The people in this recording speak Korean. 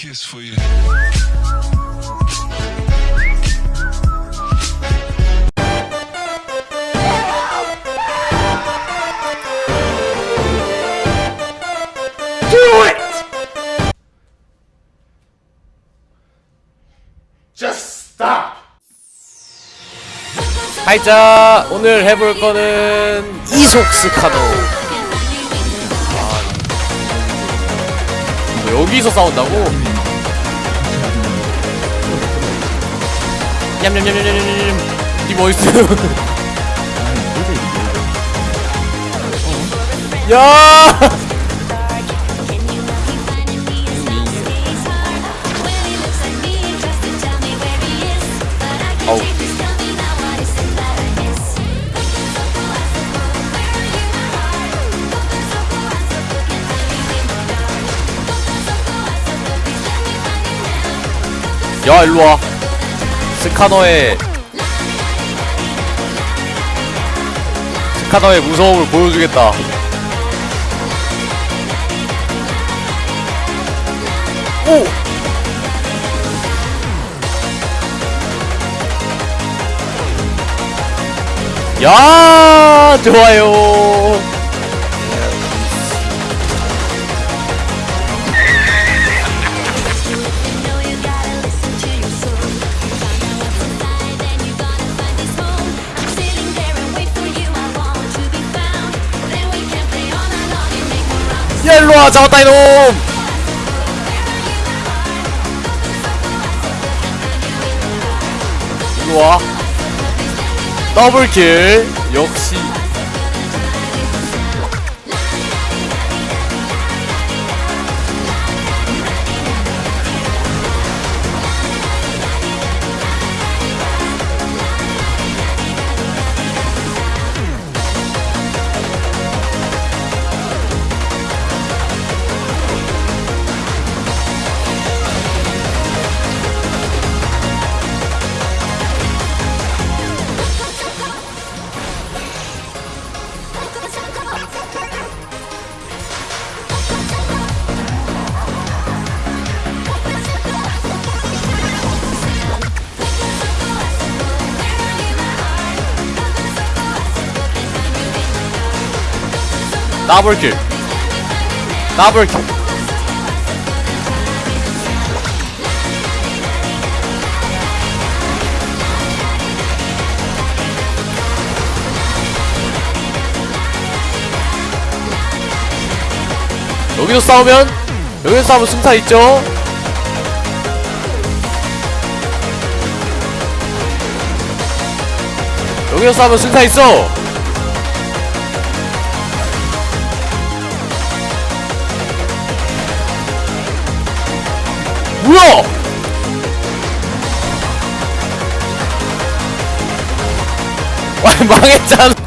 kiss for you. Do it! Just stop! 하이자 오늘 해볼 거는 이속 스 카노 아, 뭐 여기서 싸운다고? 냠냠냠냠냠냠 니 멋있어 야! 어우. 야 일로와 스카너의 스카너의 무서움을 보여주겠다 오! 야 좋아요 야 일로와 잡았다 이놈. 일로와. 더블킬. 역시 더블킬. 더블킬. 여기서 싸우면 여기서 싸우면 승타 있죠? 여기서 싸우면 승타 있어 뭐야 와 망했잖아